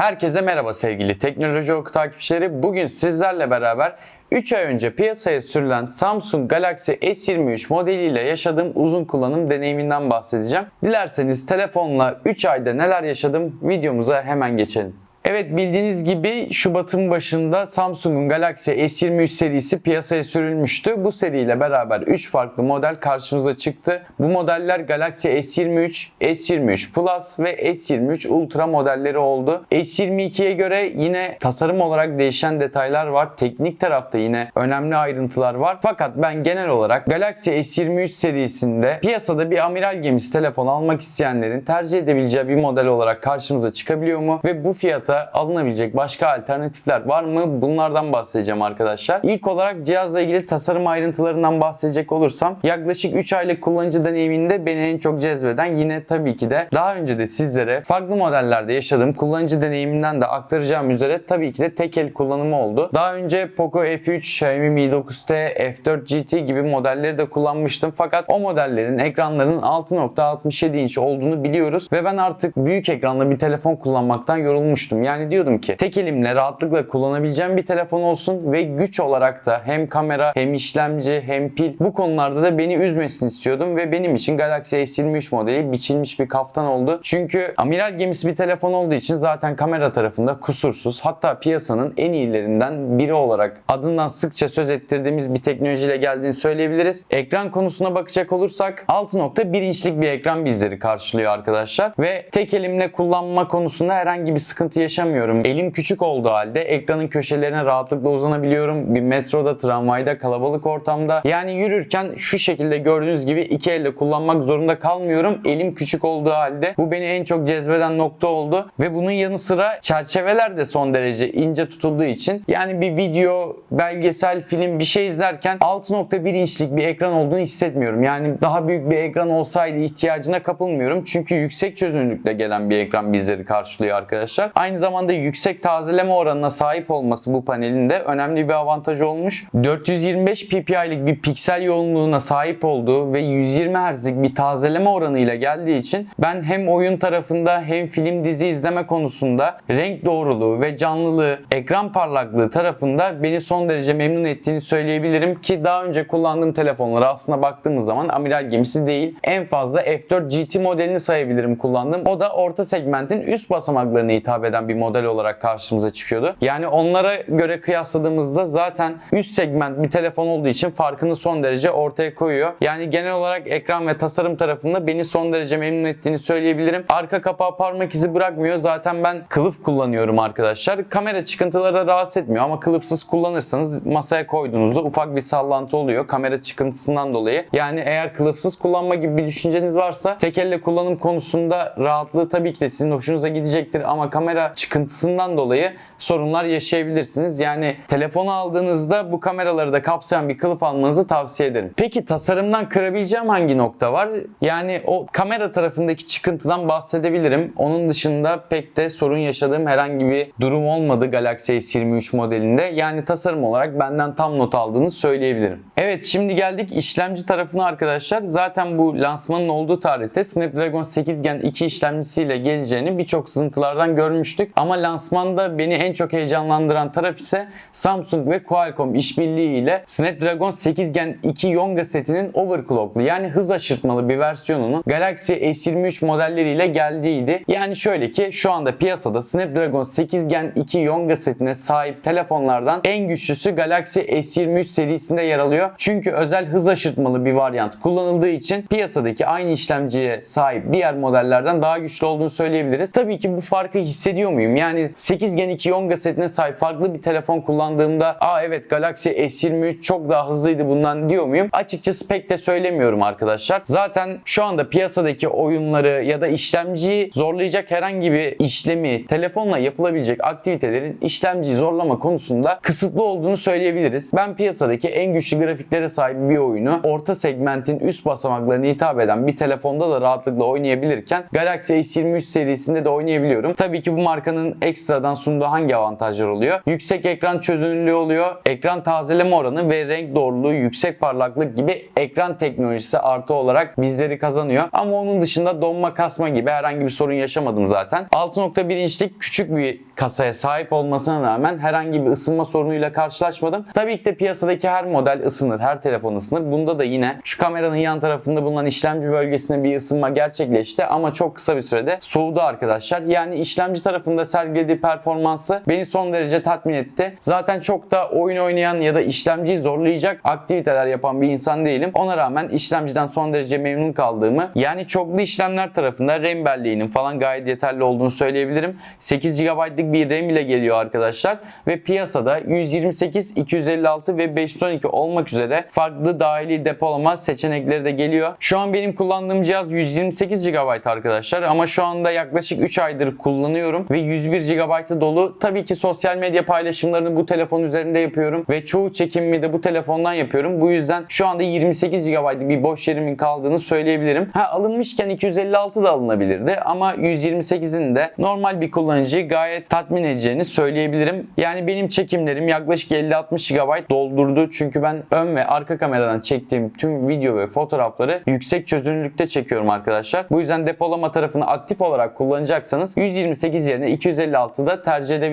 Herkese merhaba sevgili Teknoloji Oku takipçileri. Bugün sizlerle beraber 3 ay önce piyasaya sürülen Samsung Galaxy S23 modeliyle yaşadığım uzun kullanım deneyiminden bahsedeceğim. Dilerseniz telefonla 3 ayda neler yaşadım videomuza hemen geçelim. Evet bildiğiniz gibi Şubat'ın başında Samsung'un Galaxy S23 serisi piyasaya sürülmüştü. Bu seriyle beraber 3 farklı model karşımıza çıktı. Bu modeller Galaxy S23, S23 Plus ve S23 Ultra modelleri oldu. S22'ye göre yine tasarım olarak değişen detaylar var. Teknik tarafta yine önemli ayrıntılar var. Fakat ben genel olarak Galaxy S23 serisinde piyasada bir amiral gemisi telefon almak isteyenlerin tercih edebileceği bir model olarak karşımıza çıkabiliyor mu? Ve bu fiyata alınabilecek başka alternatifler var mı? Bunlardan bahsedeceğim arkadaşlar. İlk olarak cihazla ilgili tasarım ayrıntılarından bahsedecek olursam yaklaşık 3 aylık kullanıcı deneyiminde beni en çok cezbeden yine tabii ki de daha önce de sizlere farklı modellerde yaşadığım kullanıcı deneyiminden de aktaracağım üzere tabii ki de tek el kullanımı oldu. Daha önce Poco F3, Xiaomi Mi 9T, F4 GT gibi modelleri de kullanmıştım fakat o modellerin ekranlarının 6.67 inç olduğunu biliyoruz ve ben artık büyük ekranlı bir telefon kullanmaktan yorulmuştum. Yani diyordum ki tek elimle rahatlıkla kullanabileceğim bir telefon olsun ve güç olarak da hem kamera hem işlemci hem pil bu konularda da beni üzmesin istiyordum ve benim için Galaxy S23 modeli biçilmiş bir kaftan oldu. Çünkü amiral gemisi bir telefon olduğu için zaten kamera tarafında kusursuz hatta piyasanın en iyilerinden biri olarak adından sıkça söz ettirdiğimiz bir teknolojiyle geldiğini söyleyebiliriz. Ekran konusuna bakacak olursak 6.1 inçlik bir ekran bizleri karşılıyor arkadaşlar ve tek elimle kullanma konusunda herhangi bir sıkıntı yaşamıyorum. Elim küçük olduğu halde ekranın köşelerine rahatlıkla uzanabiliyorum. Bir metroda, tramvayda, kalabalık ortamda yani yürürken şu şekilde gördüğünüz gibi iki elle kullanmak zorunda kalmıyorum. Elim küçük olduğu halde bu beni en çok cezbeden nokta oldu ve bunun yanı sıra çerçeveler de son derece ince tutulduğu için yani bir video, belgesel, film bir şey izlerken 6.1 inçlik bir ekran olduğunu hissetmiyorum. Yani daha büyük bir ekran olsaydı ihtiyacına kapılmıyorum. Çünkü yüksek çözünürlükle gelen bir ekran bizleri karşılıyor arkadaşlar. Aynı zamanda yüksek tazeleme oranına sahip olması bu panelin de önemli bir avantajı olmuş. 425 ppi'lik bir piksel yoğunluğuna sahip olduğu ve 120 Hz'lik bir tazeleme oranıyla geldiği için ben hem oyun tarafında hem film dizi izleme konusunda renk doğruluğu ve canlılığı, ekran parlaklığı tarafında beni son derece memnun ettiğini söyleyebilirim ki daha önce kullandığım telefonlara aslında baktığımız zaman amiral gemisi değil. En fazla F4 GT modelini sayabilirim kullandığım. O da orta segmentin üst basamaklarına hitap eden bir model olarak karşımıza çıkıyordu. Yani onlara göre kıyasladığımızda zaten üst segment bir telefon olduğu için farkını son derece ortaya koyuyor. Yani genel olarak ekran ve tasarım tarafında beni son derece memnun ettiğini söyleyebilirim. Arka kapağı parmak izi bırakmıyor. Zaten ben kılıf kullanıyorum arkadaşlar. Kamera çıkıntıları rahatsız etmiyor ama kılıfsız kullanırsanız masaya koyduğunuzda ufak bir sallantı oluyor. Kamera çıkıntısından dolayı. Yani eğer kılıfsız kullanma gibi bir düşünceniz varsa tek elle kullanım konusunda rahatlığı tabii ki de sizin hoşunuza gidecektir ama kamera çıkıntısından dolayı sorunlar yaşayabilirsiniz. Yani telefonu aldığınızda bu kameraları da kapsayan bir kılıf almanızı tavsiye ederim. Peki tasarımdan kırabileceğim hangi nokta var? Yani o kamera tarafındaki çıkıntıdan bahsedebilirim. Onun dışında pek de sorun yaşadığım herhangi bir durum olmadı Galaxy S23 modelinde. Yani tasarım olarak benden tam not aldığını söyleyebilirim. Evet şimdi geldik işlemci tarafına arkadaşlar. Zaten bu lansmanın olduğu tarihte Snapdragon 8 Gen 2 işlemcisiyle geleceğini birçok sızıntılardan görmüştük. Ama lansmanda beni en çok heyecanlandıran taraf ise Samsung ve Qualcomm işbirliği ile Snapdragon 8 Gen 2 Yonga setinin overclocklu yani hız aşırtmalı bir versiyonunun Galaxy S23 modelleriyle geldiğiydi. Yani şöyle ki şu anda piyasada Snapdragon 8 Gen 2 Yonga setine sahip telefonlardan en güçlüsü Galaxy S23 serisinde yer alıyor. Çünkü özel hız aşırtmalı bir varyant kullanıldığı için piyasadaki aynı işlemciye sahip diğer modellerden daha güçlü olduğunu söyleyebiliriz. Tabii ki bu farkı hissediyor muyum? Yani 8 Gen 2 Yonga setine sahip farklı bir telefon kullandığımda aa evet Galaxy S23 çok daha hızlıydı bundan diyor muyum? Açıkçası pek de söylemiyorum arkadaşlar. Zaten şu anda piyasadaki oyunları ya da işlemciyi zorlayacak herhangi bir işlemi telefonla yapılabilecek aktivitelerin işlemciyi zorlama konusunda kısıtlı olduğunu söyleyebiliriz. Ben piyasadaki en güçlü grafiklere sahip bir oyunu orta segmentin üst basamaklarına hitap eden bir telefonda da rahatlıkla oynayabilirken Galaxy S23 serisinde de oynayabiliyorum. Tabii ki bu marka markanın ekstradan sunduğu hangi avantajlar oluyor? Yüksek ekran çözünürlüğü oluyor. Ekran tazeleme oranı ve renk doğruluğu, yüksek parlaklık gibi ekran teknolojisi artı olarak bizleri kazanıyor. Ama onun dışında donma kasma gibi herhangi bir sorun yaşamadım zaten. 6.1 inçlik küçük bir kasaya sahip olmasına rağmen herhangi bir ısınma sorunuyla karşılaşmadım. Tabii ki de piyasadaki her model ısınır, her telefon ısınır. Bunda da yine şu kameranın yan tarafında bulunan işlemci bölgesinde bir ısınma gerçekleşti ama çok kısa bir sürede soğudu arkadaşlar. Yani işlemci tarafında sergilediği performansı beni son derece tatmin etti. Zaten çok da oyun oynayan ya da işlemciyi zorlayacak aktiviteler yapan bir insan değilim. Ona rağmen işlemciden son derece memnun kaldığımı yani çoklu işlemler tarafında RAM belleğinin falan gayet yeterli olduğunu söyleyebilirim. 8 GB'lık bir RAM ile geliyor arkadaşlar ve piyasada 128, 256 ve 512 olmak üzere farklı dahili depolama seçenekleri de geliyor. Şu an benim kullandığım cihaz 128 GB arkadaşlar ama şu anda yaklaşık 3 aydır kullanıyorum ve 101 GB'ı dolu. Tabii ki sosyal medya paylaşımlarını bu telefon üzerinde yapıyorum ve çoğu çekimimi de bu telefondan yapıyorum. Bu yüzden şu anda 28 GB'lık bir boş yerimin kaldığını söyleyebilirim. Ha alınmışken 256 da alınabilirdi ama 128'in de normal bir kullanıcıyı gayet tatmin edeceğini söyleyebilirim. Yani benim çekimlerim yaklaşık 50-60 GB doldurdu. Çünkü ben ön ve arka kameradan çektiğim tüm video ve fotoğrafları yüksek çözünürlükte çekiyorum arkadaşlar. Bu yüzden depolama tarafını aktif olarak kullanacaksanız 128 yerine 256'da tercih edebilirsiniz.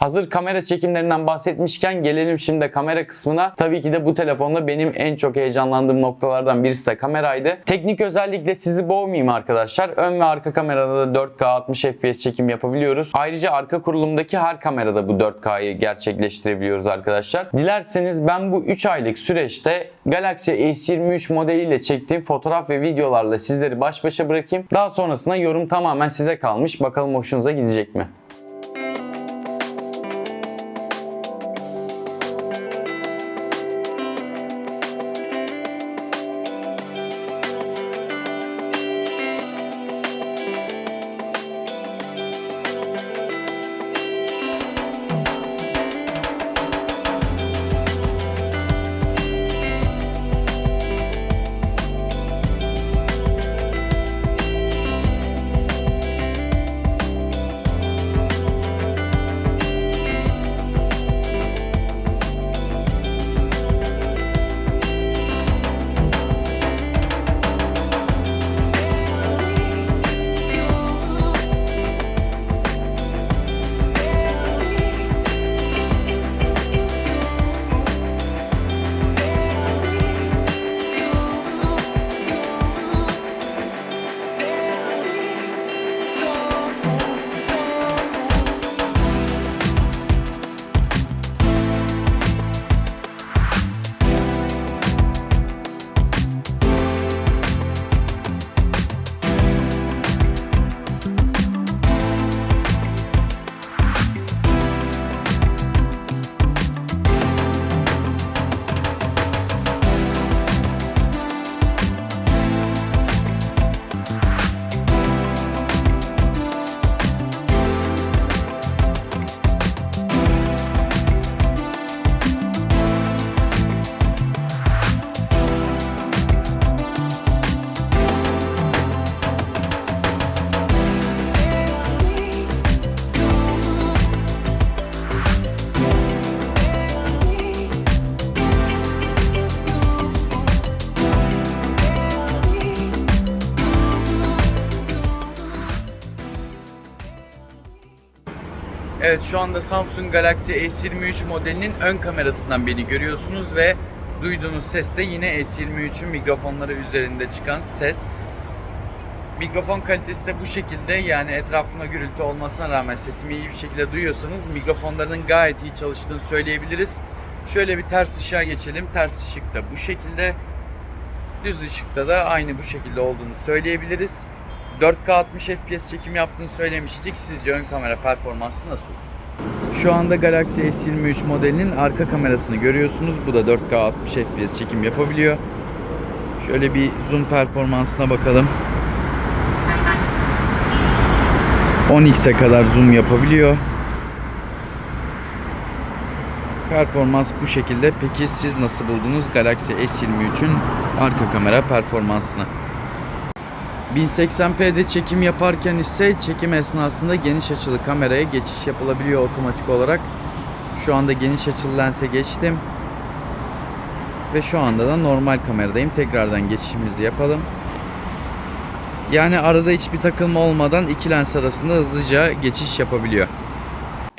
Hazır kamera çekimlerinden bahsetmişken gelelim şimdi kamera kısmına. Tabii ki de bu telefonda benim en çok heyecanlandığım noktalardan birisi de kameraydı. Teknik özellikle sizi boğmayayım arkadaşlar. Ön ve arka kamerada da 4K 60 FPS çekim yapabiliyoruz. Ayrıca arka kurulumdaki her kamerada bu 4K'yı gerçekleştirebiliyoruz arkadaşlar. Dilerseniz ben bu 3 aylık süreçte Galaxy S23 modeliyle çektiğim fotoğraf ve videolarla sizleri baş başa bırakayım. Daha sonrasında yorum tamamen size kalmış. Bakalım hoşunuza gidecek mi? Evet şu anda Samsung Galaxy S23 modelinin ön kamerasından beni görüyorsunuz ve duyduğunuz ses de yine S23'ün mikrofonları üzerinde çıkan ses. Mikrofon kalitesi de bu şekilde yani etrafında gürültü olmasına rağmen sesimi iyi bir şekilde duyuyorsanız mikrofonlarının gayet iyi çalıştığını söyleyebiliriz. Şöyle bir ters ışığa geçelim. Ters ışık da bu şekilde. Düz ışıkta da aynı bu şekilde olduğunu söyleyebiliriz. 4K 60 FPS çekim yaptığını söylemiştik. Sizce ön kamera performansı nasıl? Şu anda Galaxy S23 modelinin arka kamerasını görüyorsunuz. Bu da 4K 60 FPS çekim yapabiliyor. Şöyle bir zoom performansına bakalım. 10x'e kadar zoom yapabiliyor. Performans bu şekilde. Peki siz nasıl buldunuz Galaxy S23'ün arka kamera performansını? 1080p'de çekim yaparken ise çekim esnasında geniş açılı kameraya geçiş yapılabiliyor otomatik olarak. Şu anda geniş açılı lense geçtim. Ve şu anda da normal kameradayım. Tekrardan geçişimizi yapalım. Yani arada hiçbir takılma olmadan iki lens arasında hızlıca geçiş yapabiliyor.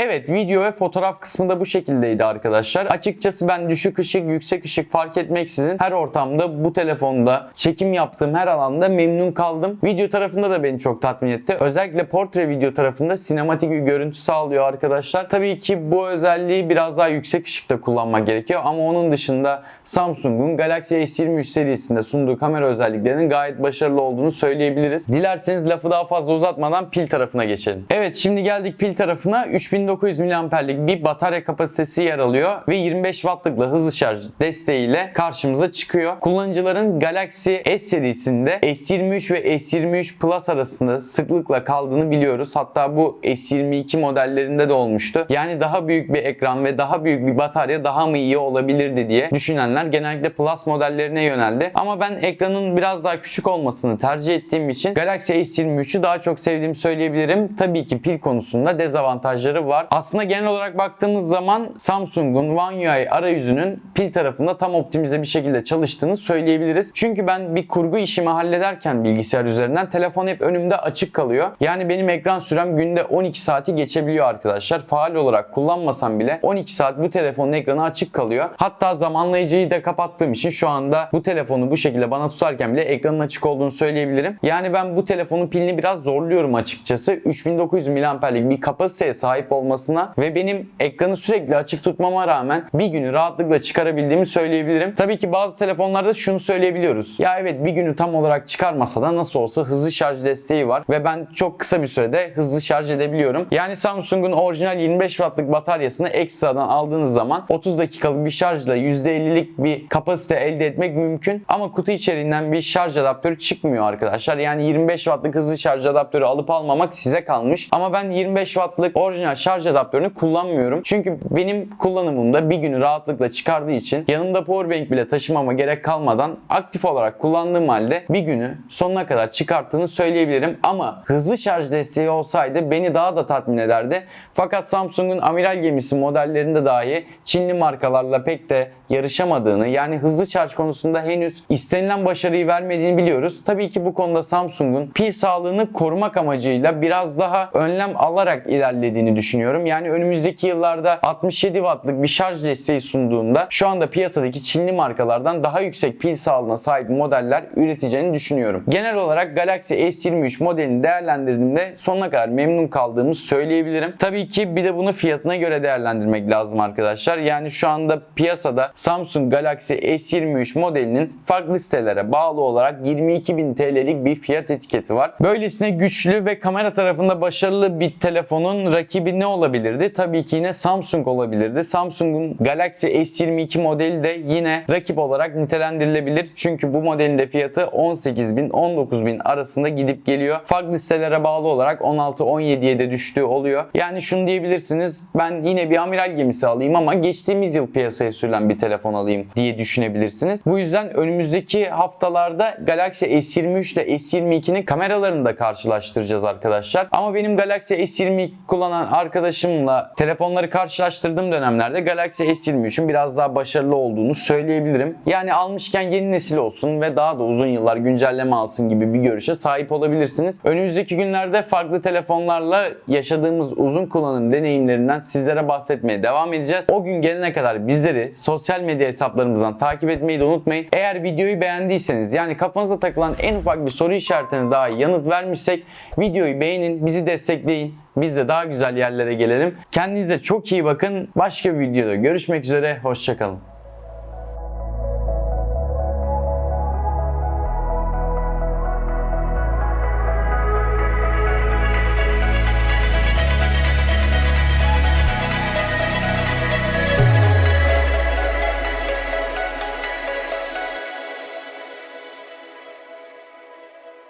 Evet video ve fotoğraf kısmı da bu şekildeydi arkadaşlar. Açıkçası ben düşük ışık, yüksek ışık fark etmeksizin her ortamda bu telefonda çekim yaptığım her alanda memnun kaldım. Video tarafında da beni çok tatmin etti. Özellikle portre video tarafında sinematik bir görüntü sağlıyor arkadaşlar. Tabii ki bu özelliği biraz daha yüksek ışıkta kullanmak gerekiyor ama onun dışında Samsung'un Galaxy S23 serisinde sunduğu kamera özelliklerinin gayet başarılı olduğunu söyleyebiliriz. Dilerseniz lafı daha fazla uzatmadan pil tarafına geçelim. Evet şimdi geldik pil tarafına. 3900 mAh'lik bir batarya kapasitesi yer alıyor ve 25 Watt'lıkla hızlı şarj desteğiyle karşımıza çıkıyor. Kullanıcıların Galaxy S serisinde S23 ve S23 Plus arasında sıklıkla kaldığını biliyoruz. Hatta bu S22 modellerinde de olmuştu. Yani daha büyük bir ekran ve daha büyük bir batarya daha mı iyi olabilirdi diye düşünenler genellikle Plus modellerine yöneldi. Ama ben ekranın biraz daha küçük olmasını tercih ettiğim için Galaxy S23'ü daha çok sevdiğimi söyleyebilirim. Tabii ki pil konusunda dezavantajları var. Aslında genel olarak baktığımız zaman Samsung'un One UI arayüzünün pil tarafında tam optimize bir şekilde çalıştığını söyleyebiliriz. Çünkü ben bir kurgu işimi hallederken bilgisayar üzerinden telefon hep önümde açık kalıyor. Yani benim ekran sürem günde 12 saati geçebiliyor arkadaşlar. Faal olarak kullanmasam bile 12 saat bu telefonun ekranı açık kalıyor. Hatta zamanlayıcıyı da kapattığım için şu anda bu telefonu bu şekilde bana tutarken bile ekranın açık olduğunu söyleyebilirim. Yani ben bu telefonun pilini biraz zorluyorum açıkçası. 3900 mAh'lik bir kapasiteye sahip olmasına ve benim ekranı sürekli açık tutmama rağmen bir günü rahatlıkla çıkarabildiğimi söyleyebilirim. Tabii ki bazı telefonlarda şunu söyleyebiliyoruz. Ya evet bir günü tam olarak çıkarmasa da nasıl olsa hızlı şarj desteği var ve ben çok kısa bir sürede hızlı şarj edebiliyorum. Yani Samsung'un orijinal 25 wattlık bataryasını ekstradan aldığınız zaman 30 dakikalık bir şarjla %50'lik bir kapasite elde etmek mümkün. Ama kutu içeriğinden bir şarj adaptörü çıkmıyor arkadaşlar. Yani 25 wattlık hızlı şarj adaptörü alıp almamak size kalmış. Ama ben 25 wattlık orijinal şarj adaptörünü kullanmıyorum. Çünkü benim kullanımımda bir günü rahatlıkla çıkardığı için yanımda powerbank bile taşımama gerek kalmadan aktif olarak kullandığım halde bir günü sonuna kadar çıkarttığını söyleyebilirim. Ama hızlı şarj desteği olsaydı beni daha da tatmin ederdi. Fakat Samsung'un amiral gemisi modellerinde dahi Çinli markalarla pek de yarışamadığını yani hızlı şarj konusunda henüz istenilen başarıyı vermediğini biliyoruz. Tabii ki bu konuda Samsung'un pil sağlığını korumak amacıyla biraz daha önlem alarak ilerlediğini düşünüyorum. Yani önümüzdeki yıllarda 67 wattlık bir şarj desteği sunduğunda şu anda piyasadaki Çinli markalardan daha yüksek pil sağlığına sahip modeller üreteceğini düşünüyorum. Genel olarak Galaxy S23 modelini değerlendirdiğimde sonuna kadar memnun kaldığımı söyleyebilirim. Tabii ki bir de bunu fiyatına göre değerlendirmek lazım arkadaşlar. Yani şu anda piyasada Samsung Galaxy S23 modelinin farklı sitelere bağlı olarak 22.000 TL'lik bir fiyat etiketi var. Böylesine güçlü ve kamera tarafında başarılı bir telefonun rakibi ne olabilirdi? Tabii ki yine Samsung olabilirdi. Samsung'un Galaxy S22 modeli de yine rakip olarak nitelendirilebilir. Çünkü bu modelin de fiyatı 18.000 19.000 arasında gidip geliyor. Farklı sitelere bağlı olarak 16-17'ye de düştüğü oluyor. Yani şunu diyebilirsiniz. Ben yine bir amiral gemisi alayım ama geçtiğimiz yıl piyasaya sürülen bir telefon alayım diye düşünebilirsiniz. Bu yüzden önümüzdeki haftalarda Galaxy S23 ile S22'nin kameralarını da karşılaştıracağız arkadaşlar. Ama benim Galaxy S22 kullanan arkadaşımla telefonları karşılaştırdığım dönemlerde Galaxy S23'ün biraz daha başarılı olduğunu söyleyebilirim. Yani almışken yeni nesil olsun ve daha da uzun yıllar güncelleme alsın gibi bir görüşe sahip olabilirsiniz. Önümüzdeki günlerde farklı telefonlarla yaşadığımız uzun kullanım deneyimlerinden sizlere bahsetmeye devam edeceğiz. O gün gelene kadar bizleri sosyal medya hesaplarımızdan takip etmeyi de unutmayın. Eğer videoyu beğendiyseniz yani kafanıza takılan en ufak bir soru işaretine daha yanıt vermişsek videoyu beğenin, bizi destekleyin. Biz de daha güzel yerlere gelelim. Kendinize çok iyi bakın. Başka bir videoda görüşmek üzere. Hoşçakalın.